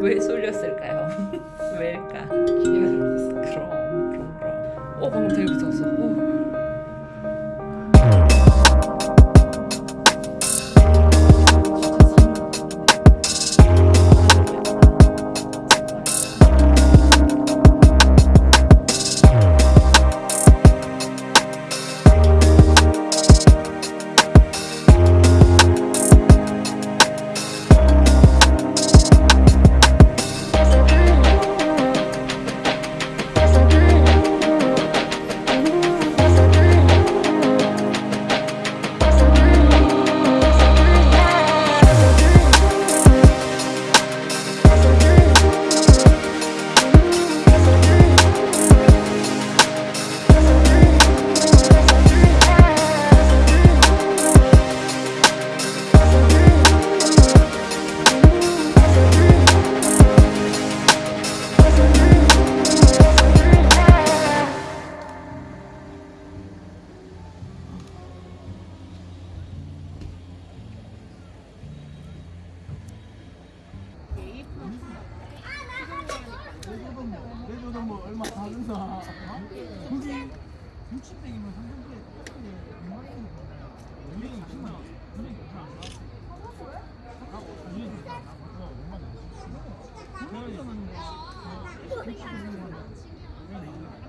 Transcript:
왜 쏠렸을까요? 왜일까? 기회가 잘못됐어. 그럼, 그럼, 그럼. 어, 방금 되게 무서웠어. 오. 누나 거기 60백이면 300개 6만 원 우리 20만 원 우리 6만 원 우리 6만 원 우리 6만 원 우리 6만 원